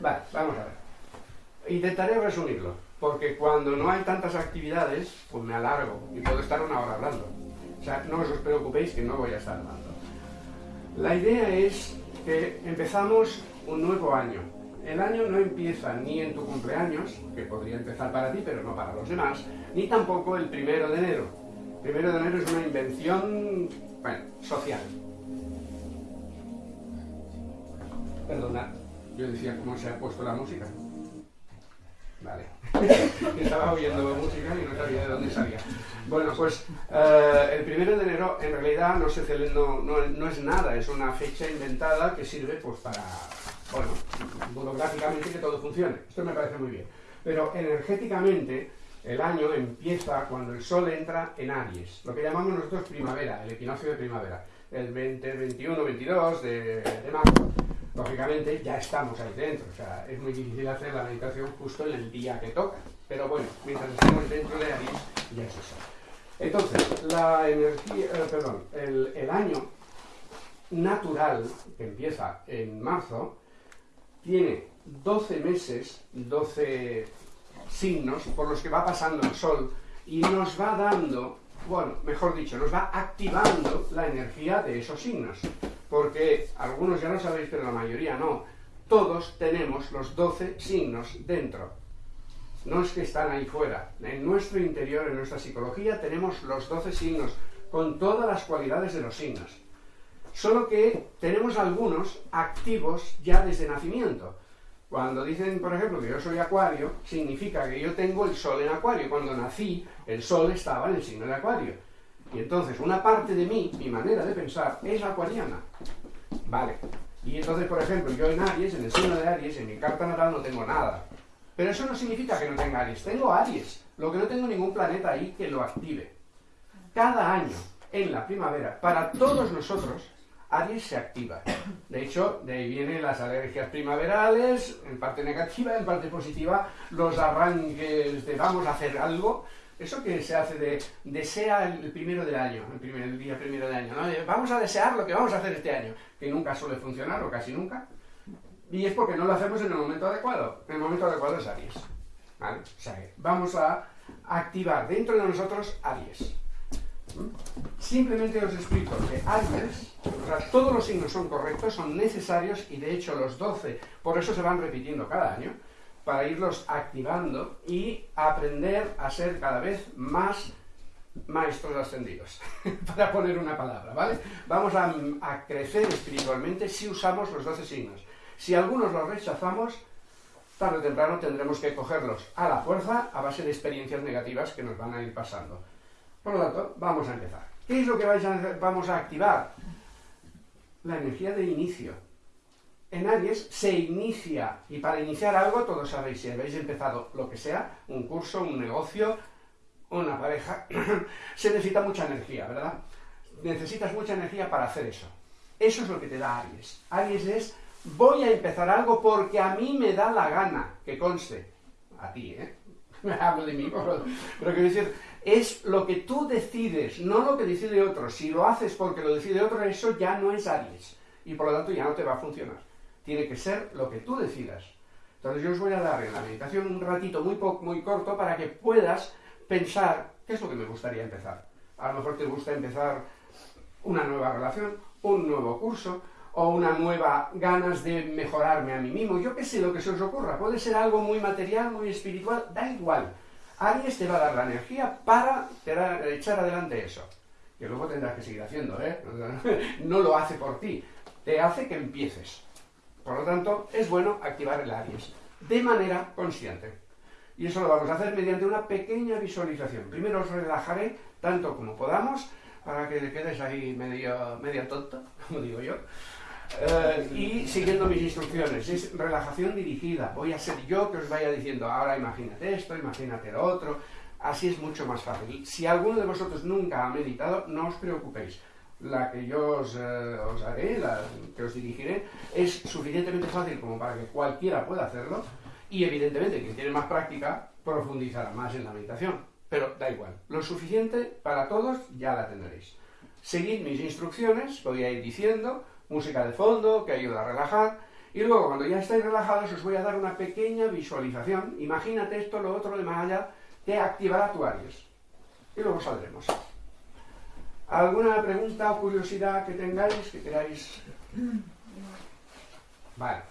Vale, vamos a ver. Intentaré resumirlo, porque cuando no hay tantas actividades, pues me alargo y puedo estar una hora hablando. O sea, no os preocupéis que no voy a estar hablando. La idea es que empezamos un nuevo año. El año no empieza ni en tu cumpleaños, que podría empezar para ti, pero no para los demás, ni tampoco el primero de enero. El primero de enero es una invención, social. Perdona, yo decía cómo se ha puesto la música. Vale. Estaba oyendo música y no sabía de dónde salía. Bueno, pues eh, el primero de enero en realidad no, se no, no, es nada, es una fecha inventada que sirve pues para, bueno, burocráticamente que todo funcione. Esto me parece muy bien. Pero energéticamente el año empieza cuando el Sol entra en Aries, lo que llamamos nosotros primavera, el equinoccio de primavera, el 20, 21, 22 de, marzo lógicamente ya estamos ahí dentro, o sea, es muy difícil hacer la meditación justo en el día que toca, pero bueno, mientras estemos dentro de Aries, ya es eso. Entonces, la energía, eh, perdón, el año natural, que empieza en marzo, tiene 12 meses, 12 signos por los que va pasando el Sol y nos va dando, bueno, mejor dicho, nos va activando la energía de esos signos porque algunos ya lo sabéis, pero la mayoría no. Todos tenemos los 12 signos dentro. No es que están ahí fuera. En nuestro interior, en nuestra psicología, tenemos los 12 signos, con todas las cualidades de los signos. Solo que tenemos algunos activos ya desde nacimiento. Cuando dicen, por ejemplo, que yo soy acuario, significa que yo tengo el sol en acuario. Cuando nací, el sol estaba en el signo de acuario. Y entonces una parte de mí, mi manera de pensar, es acuariana. Vale. Y entonces, por ejemplo, yo en Aries, en el signo de Aries, en mi carta natal no tengo nada. Pero eso no significa que no tenga Aries. Tengo Aries. Lo que no tengo ningún planeta ahí que lo active. Cada año, en la primavera, para todos nosotros, Aries se activa. De hecho, de ahí vienen las alergias primaverales, en parte negativa, en parte positiva, los arranques de vamos a hacer algo, eso que se hace de desea el primero del año, el, primer, día primero del año, ¿no? Vamos a desear lo que vamos a hacer este año, que nunca suele funcionar o casi nunca. Y es porque no lo hacemos en el momento adecuado. El momento adecuado es Aries. ¿Vale? Vamos a activar dentro de nosotros Aries. Simplemente os explico que sea, todos los signos son correctos, son necesarios y de hecho los 12, por eso se van repitiendo cada año para irlos activando y aprender a ser cada vez más maestros ascendidos, para poner una palabra, ¿vale? Vamos a, crecer espiritualmente si usamos los 12 signos. Si algunos los rechazamos, tarde o temprano tendremos que cogerlos a la fuerza a base de experiencias negativas que nos van a ir pasando. Por lo tanto, vamos a empezar. ¿Qué es lo que vamos a activar? La energía de inicio en Aries se inicia, y para iniciar algo, todos sabéis, si habéis empezado lo que sea, un curso, un negocio, una pareja, se necesita mucha energía, ¿verdad? Necesitas mucha energía para hacer eso. Eso es lo que te da Aries. Aries es, voy a empezar algo porque a mí me da la gana, que conste, a ti, ¿eh? Me hablo de mí, pero, pero quiero decir, es lo que tú decides, no lo que decide otro. Si lo haces porque lo decide otro, eso ya no es Aries. Y por lo tanto ya no te va a funcionar tiene que ser lo que tú decidas. Entonces yo os voy a dar en la meditación un ratito muy, muy corto para que puedas pensar qué es lo que me gustaría empezar. A lo mejor te gusta empezar una nueva relación, un nuevo curso, o una nueva ganas de mejorarme a mí mismo. Yo qué sé lo que se os ocurra. Puede ser algo muy material, muy espiritual, da igual. Aries te va a dar la energía para echar adelante eso. Que luego tendrás que seguir haciendo, ¿eh? No lo hace por ti. Te hace que empieces. Por lo tanto, es bueno activar el Aries de manera consciente. Y eso lo vamos a hacer mediante una pequeña visualización. Primero os relajaré tanto como podamos, para que quedes ahí medio, medio tonto, como digo yo. Eh, y siguiendo mis instrucciones, es relajación dirigida. Voy a ser yo que os vaya diciendo, ahora imagínate esto, imagínate lo otro. Así es mucho más fácil. Si alguno de vosotros nunca ha meditado, no os preocupéis la que yo os, eh, haré, la que os dirigiré, es suficientemente fácil como para que cualquiera pueda hacerlo y evidentemente quien tiene más práctica profundizará más en la meditación. Pero da igual, lo suficiente para todos ya la tendréis. Seguid mis instrucciones, voy a ir diciendo, música de fondo que ayuda a relajar Y luego, cuando ya estáis relajados, os voy a dar una pequeña visualización. Imagínate esto, lo otro, de más allá, que activará tu Aries. Y luego saldremos. ¿Alguna pregunta o curiosidad que tengáis que queráis? Vale.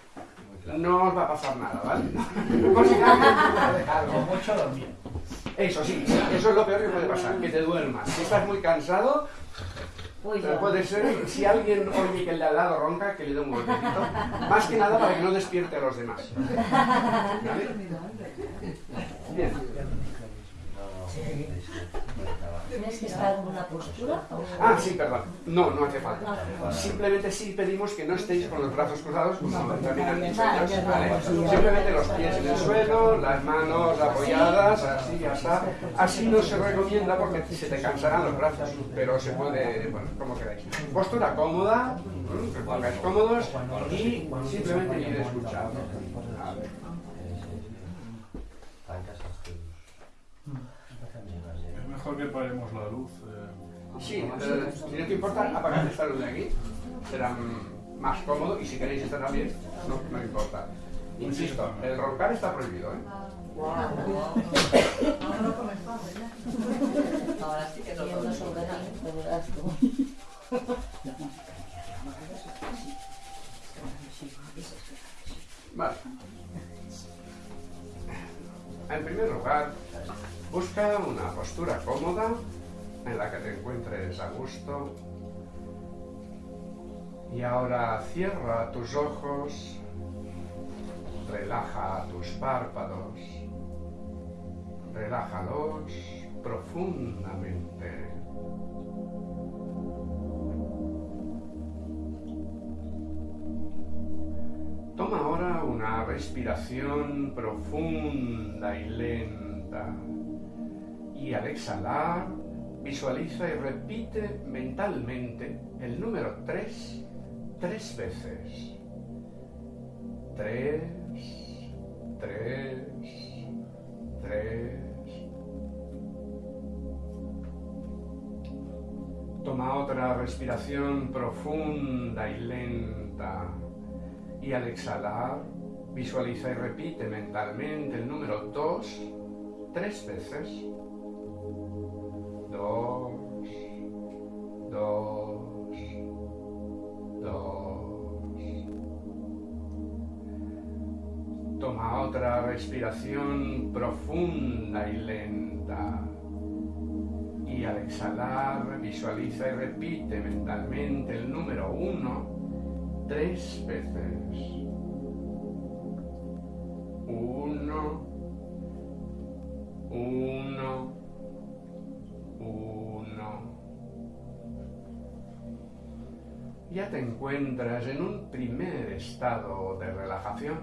No os va a pasar nada, ¿vale? Como mucho dormir. Eso sí, eso es lo peor que puede pasar, que te duermas. Si estás muy cansado, Uy, Pero puede ser, si alguien oye que el de al lado ronca, que le dé un golpecito. Más que nada para que no despierte a los demás. ¿Vale? Bien. ¿Tienes que estar en una postura? o- Ah, sí, perdón. No, no hace falta. Simplemente sí pedimos que no estéis con los brazos cruzados, como también han dicho ellos. ¿vale? Simplemente los pies en el suelo, las manos apoyadas, así ya está. Así no se recomienda porque se te cansarán los brazos, pero se puede, bueno, como queráis. Postura cómoda, que pongáis cómodos y simplemente ir escuchando. A ver. Es mejor que paremos la luz. eh, Sí, eh, si no te importa, apagad esta luz de aquí. Será más cómodo y si queréis estar también, no, no importa. Insisto, el roncar está prohibido, ¿eh? Ahora sí que no. Vale. En primer lugar, busca una postura cómoda en la que te encuentres a gusto. Y ahora cierra tus ojos, relaja tus párpados, relájalos profundamente. Toma ahora una respiración profunda y lenta. Y al exhalar, visualiza y repite mentalmente el número 3 tres veces. 3, 3, 3. Toma otra respiración profunda y lenta. Y al exhalar, visualiza y repite mentalmente el número 2 tres veces. 2, 2, 2. Toma otra respiración profunda y lenta. Y al exhalar, visualiza y repite mentalmente el número 1 tres veces. Te encuentras en un primer estado de relajación.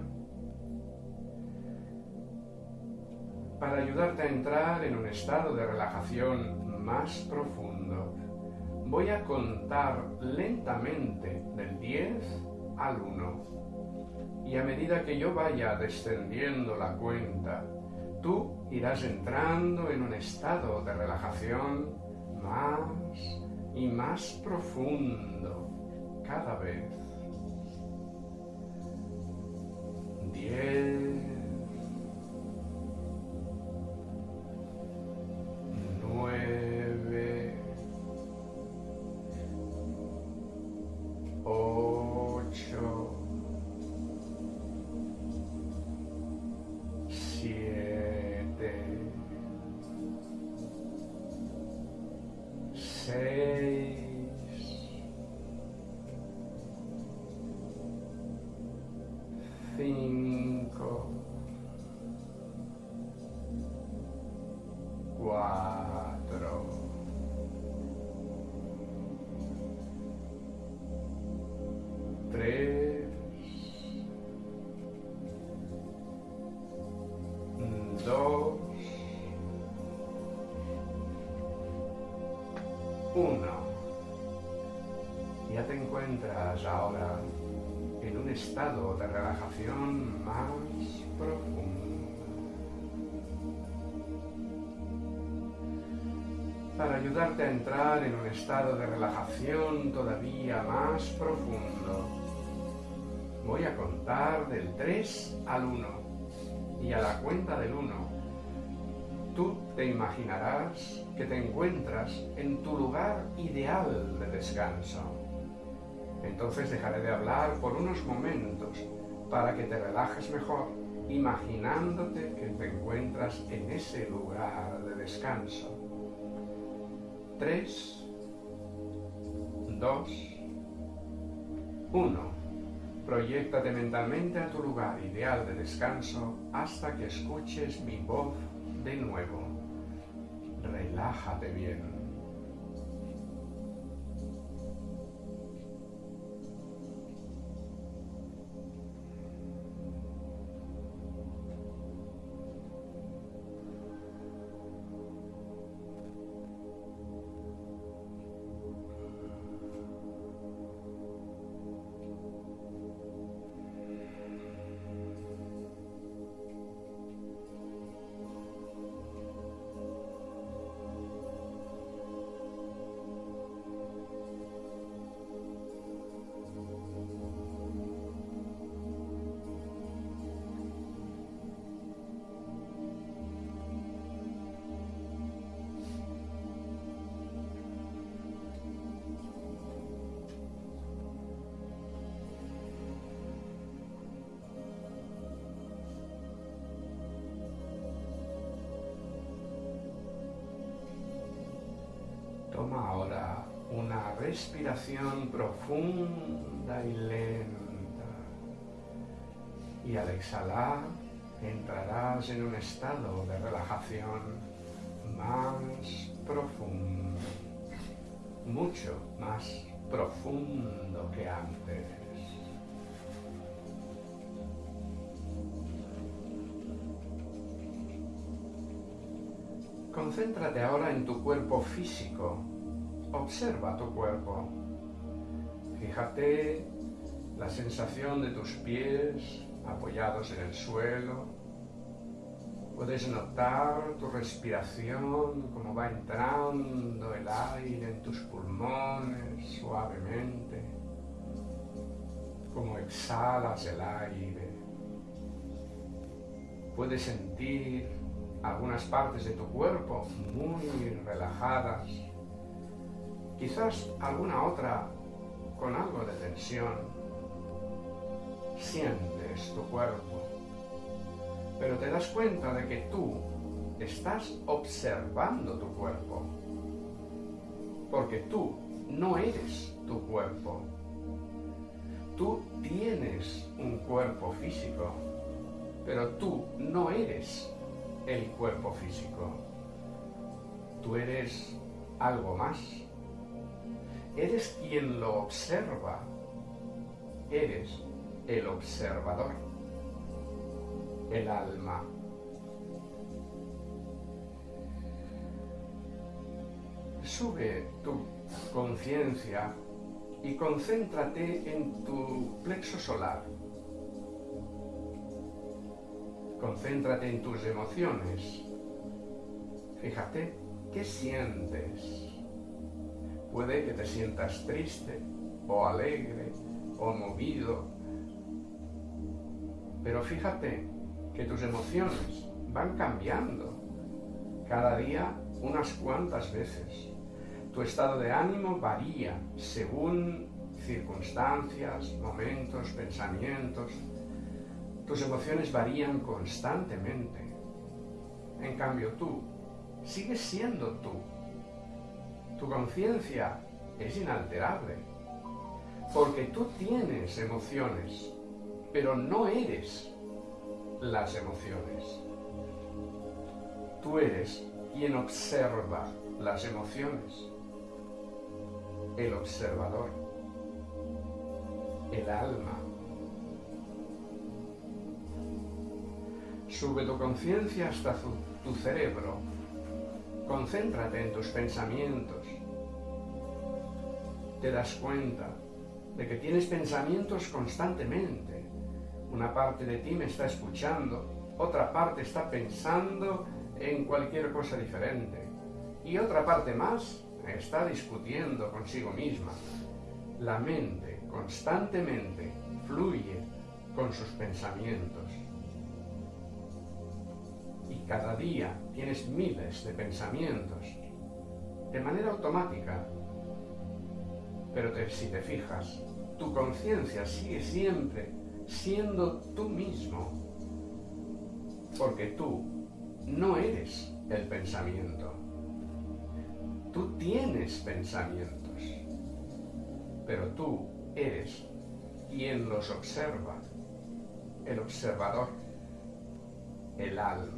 Para ayudarte a entrar en un estado de relajación más profundo, voy a contar lentamente del 10 al 1. Y a medida que yo vaya descendiendo la cuenta, tú irás entrando en un estado de relajación más y más profundo cada vez. 10, Para ayudarte a entrar en un estado de relajación todavía más profundo, Voy a contar del 3 al 1. Y a la cuenta del 1, tú te imaginarás que te encuentras en tu lugar ideal de descanso. Entonces dejaré de hablar por unos momentos para que te relajes mejor, imaginándote que te encuentras en ese lugar de descanso. 3, 2, 1. Proyéctate mentalmente a tu lugar ideal de descanso hasta que escuches mi voz de nuevo. Relájate bien. Toma ahora una respiración profunda y lenta. Y al exhalar entrarás en un estado de relajación más profundo, mucho más profundo que antes. Concéntrate ahora en tu cuerpo físico. Observa tu cuerpo. Fíjate la sensación de tus pies apoyados en el suelo. Puedes notar tu respiración, cómo va entrando el aire en tus pulmones suavemente, cómo exhalas el aire. Puedes sentir algunas partes de tu cuerpo muy relajadas, quizás alguna otra con algo de tensión. Sientes tu cuerpo, pero te das cuenta de que tú estás observando tu cuerpo, porque tú no eres tu cuerpo. Tú tienes un cuerpo físico, pero tú no eres el cuerpo físico. Tú eres algo más. Eres quien lo observa. Eres el observador. El alma. Sube tu conciencia y concéntrate en tu plexo solar Concéntrate en tus emociones. Fíjate, ¿qué sientes? Puede que te sientas triste o alegre o movido. Pero fíjate que tus emociones van cambiando cada día unas cuantas veces. Tu estado de ánimo varía según circunstancias, momentos, pensamientos. Tus emociones varían constantemente. En cambio tú sigues siendo tú. Tu conciencia es inalterable. Porque tú tienes emociones, pero no eres las emociones. Tú eres quien observa las emociones. El observador. El alma Sube tu conciencia hasta tu, cerebro. Concéntrate en tus pensamientos. Te das cuenta de que tienes pensamientos constantemente. Una parte de ti me está escuchando, otra parte está pensando en cualquier cosa diferente y otra parte más está discutiendo consigo misma. La mente constantemente fluye con sus pensamientos. Cada día tienes miles de pensamientos, de manera automática. Pero si te fijas, tu conciencia sigue siempre siendo tú mismo, porque tú no eres el pensamiento. Tú tienes pensamientos, pero tú eres quien los observa, el observador, el alma.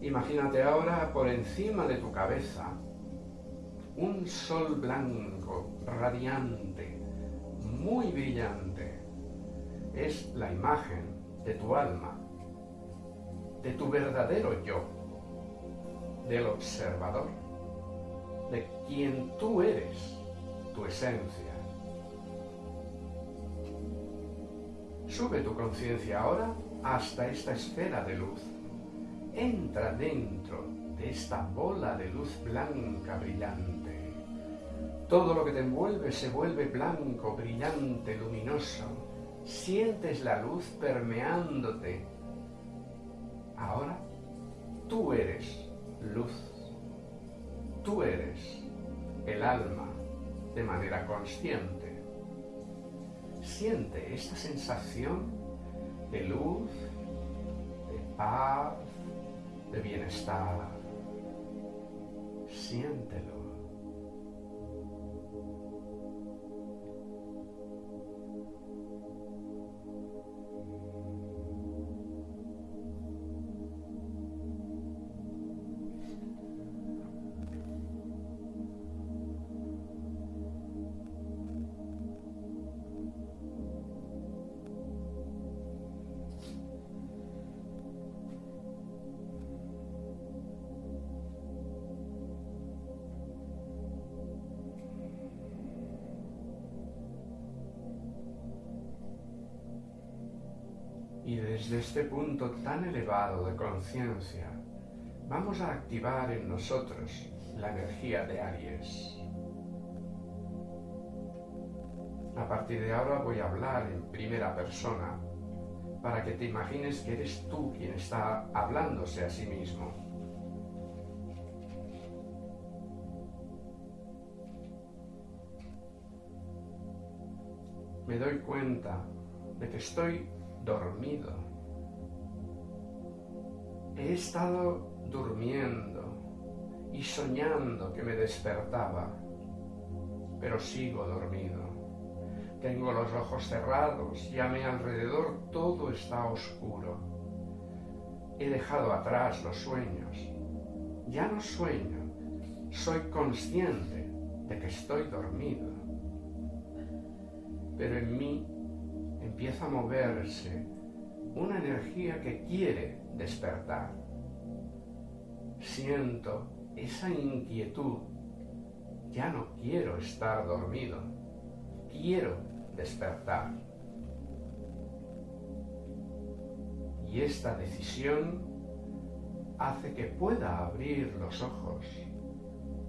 Imagínate ahora por encima de tu cabeza un sol blanco, radiante, muy brillante. Es la imagen de tu alma, de tu verdadero yo, del observador, de quien tú eres, tu esencia. Sube tu conciencia ahora hasta esta esfera de luz. Entra dentro de esta bola de luz blanca brillante. Todo lo que te envuelve se vuelve blanco, brillante, luminoso. Sientes la luz permeándote. Ahora tú eres luz. Tú eres el alma de manera consciente. Siente esta sensación de luz, de paz, de bienestar. Siéntelo. Desde este punto tan elevado de conciencia, vamos a activar en nosotros la energía de Aries. A partir de ahora voy a hablar en primera persona para que te imagines que eres tú quien está hablándose a sí mismo. Me doy cuenta de que estoy dormido. He estado durmiendo y soñando que me despertaba, pero sigo dormido. Tengo los ojos cerrados y a mi alrededor todo está oscuro. He dejado atrás los sueños. Ya no sueño, soy consciente de que estoy dormido. Pero en mí empieza a moverse una energía que quiere despertar. Siento esa inquietud. Ya no quiero estar dormido. Quiero despertar. Y esta decisión hace que pueda abrir los ojos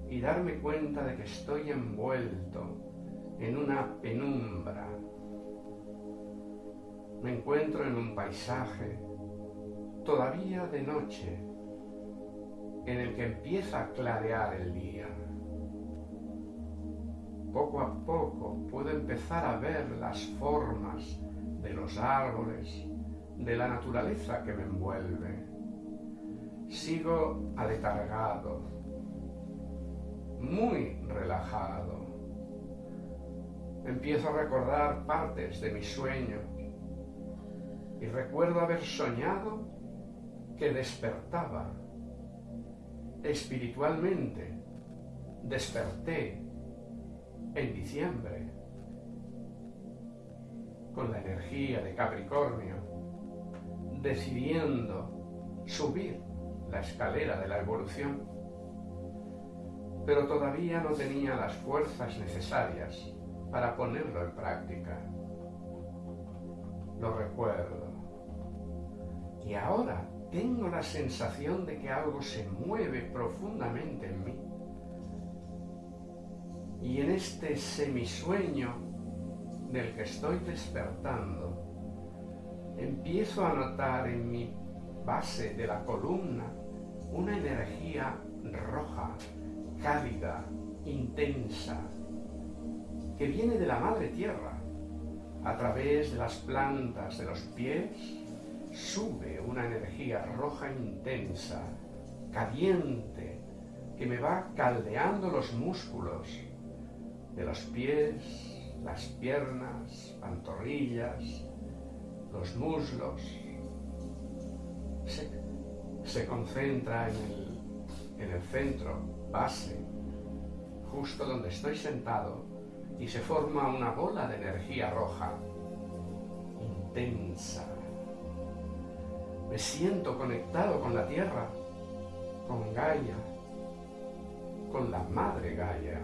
y darme cuenta de que estoy envuelto en una penumbra me encuentro en un paisaje todavía de noche en el que empieza a clarear el día. Poco a poco puedo empezar a ver las formas de los árboles, de la naturaleza que me envuelve. Sigo aletargado, muy relajado. Empiezo a recordar partes de mi sueño y recuerdo haber soñado que despertaba espiritualmente. Desperté en diciembre con la energía de Capricornio, decidiendo subir la escalera de la evolución, pero todavía no tenía las fuerzas necesarias para ponerlo en práctica. Lo recuerdo. Y ahora tengo la sensación de que algo se mueve profundamente en mí. Y en este semisueño del que estoy despertando, empiezo a notar en mi base de la columna una energía roja, cálida, intensa, que viene de la madre tierra. A través de las plantas de los pies sube una energía roja intensa, caliente, que me va caldeando los músculos de los pies, las piernas, pantorrillas, los muslos. Se, concentra en el, en el centro, base, justo donde estoy sentado, y se forma una bola de energía roja, intensa. Me siento conectado con la tierra, con Gaia, con la madre Gaia.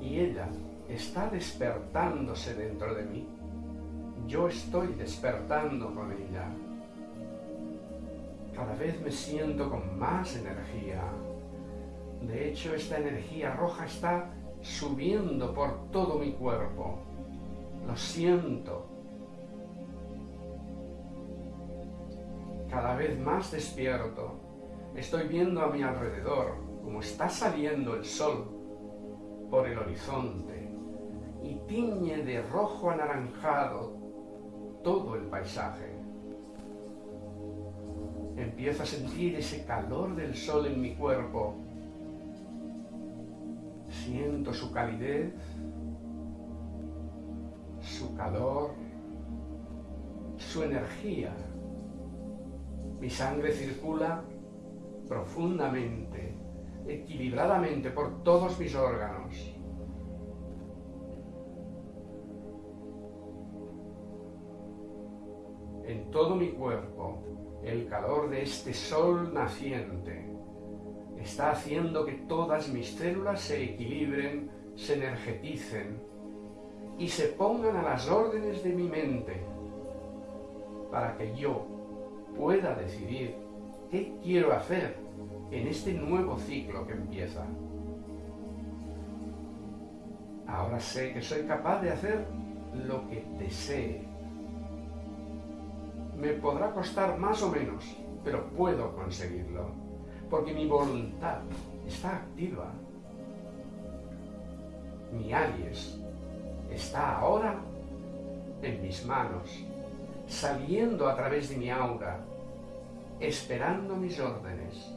Y ella está despertándose dentro de mí. Yo estoy despertando con ella. Cada vez me siento con más energía. De hecho, esta energía roja está subiendo por todo mi cuerpo. Lo siento. Cada vez más despierto. Estoy viendo a mi alrededor como está saliendo el sol por el horizonte y tiñe de rojo anaranjado todo el paisaje. Empiezo a sentir ese calor del sol en mi cuerpo. Siento su calidez, su calor, su energía. Mi sangre circula profundamente, equilibradamente por todos mis órganos. En todo mi cuerpo, el calor de este sol naciente está haciendo que todas mis células se equilibren, se energeticen y se pongan a las órdenes de mi mente para que yo pueda decidir qué quiero hacer en este nuevo ciclo que empieza. Ahora sé que soy capaz de hacer lo que desee. Me podrá costar más o menos, pero puedo conseguirlo, porque mi voluntad está activa. Mi alias está ahora en mis manos, saliendo a través de mi aura, esperando mis órdenes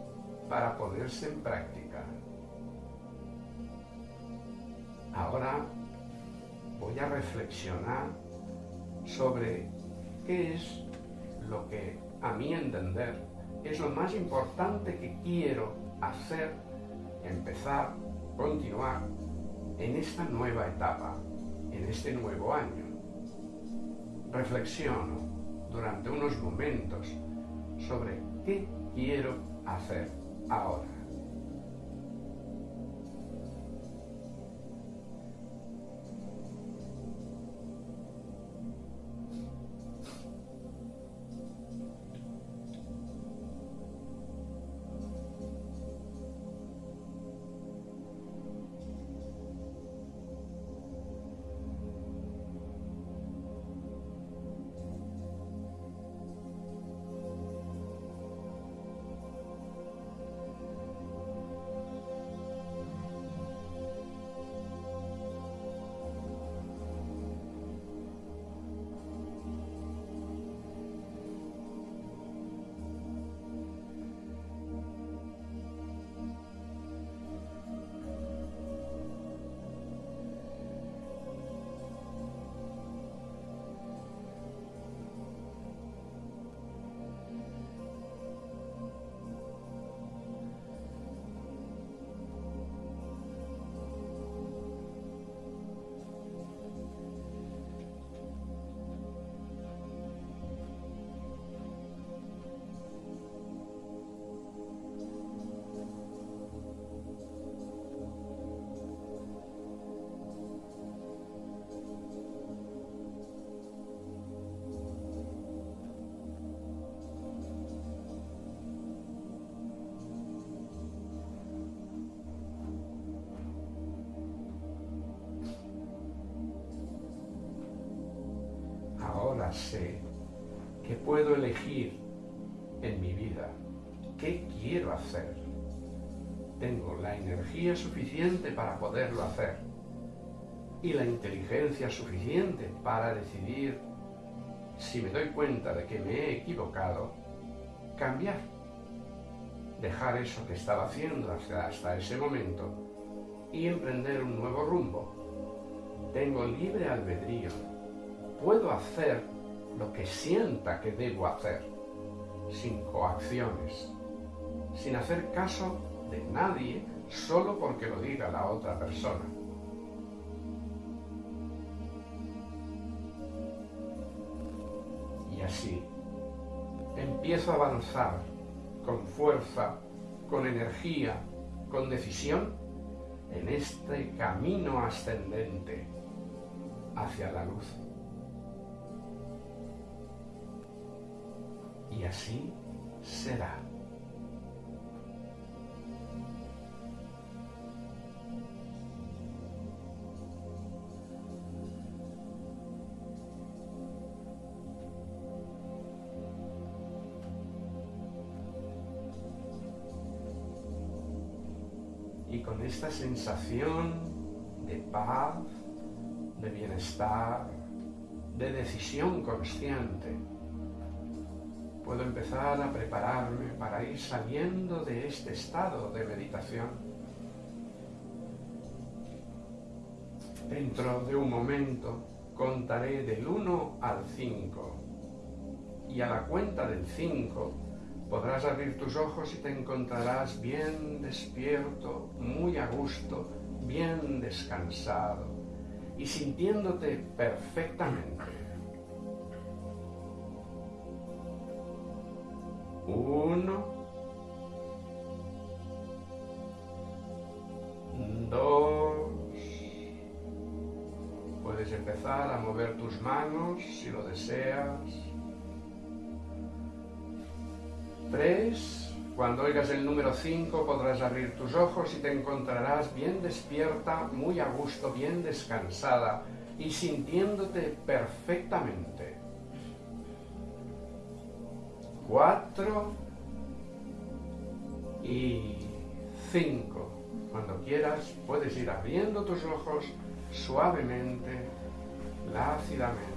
para ponerse en práctica. Ahora voy a reflexionar sobre qué es lo que a mi entender es lo más importante que quiero hacer, empezar, continuar en esta nueva etapa, en este nuevo año. Reflexiono durante unos momentos sobre qué quiero hacer ahora. Sé que puedo elegir en mi vida qué quiero hacer. Tengo la energía suficiente para poderlo hacer y la inteligencia suficiente para decidir, si me doy cuenta de que me he equivocado, cambiar, dejar eso que estaba haciendo hasta, hasta ese momento y emprender un nuevo rumbo. Tengo libre albedrío. Puedo hacer lo que sienta que debo hacer, sin coacciones, sin hacer caso de nadie solo porque lo diga la otra persona. Y así empiezo a avanzar con fuerza, con energía, con decisión en este camino ascendente hacia la luz. Y así será. y con esta sensación de paz, de bienestar, de decisión consciente, puedo empezar a prepararme para ir saliendo de este estado de meditación. Dentro de un momento contaré del 1 al 5 y a la cuenta del 5 podrás abrir tus ojos y te encontrarás bien despierto, muy a gusto, bien descansado y sintiéndote perfectamente. Uno, dos, puedes empezar a mover tus manos si lo deseas. Tres, cuando oigas el número cinco podrás abrir tus ojos y te encontrarás bien despierta, muy a gusto, bien descansada y sintiéndote perfectamente. Cuatro y cinco. Cuando quieras puedes ir abriendo tus ojos suavemente, lácidamente.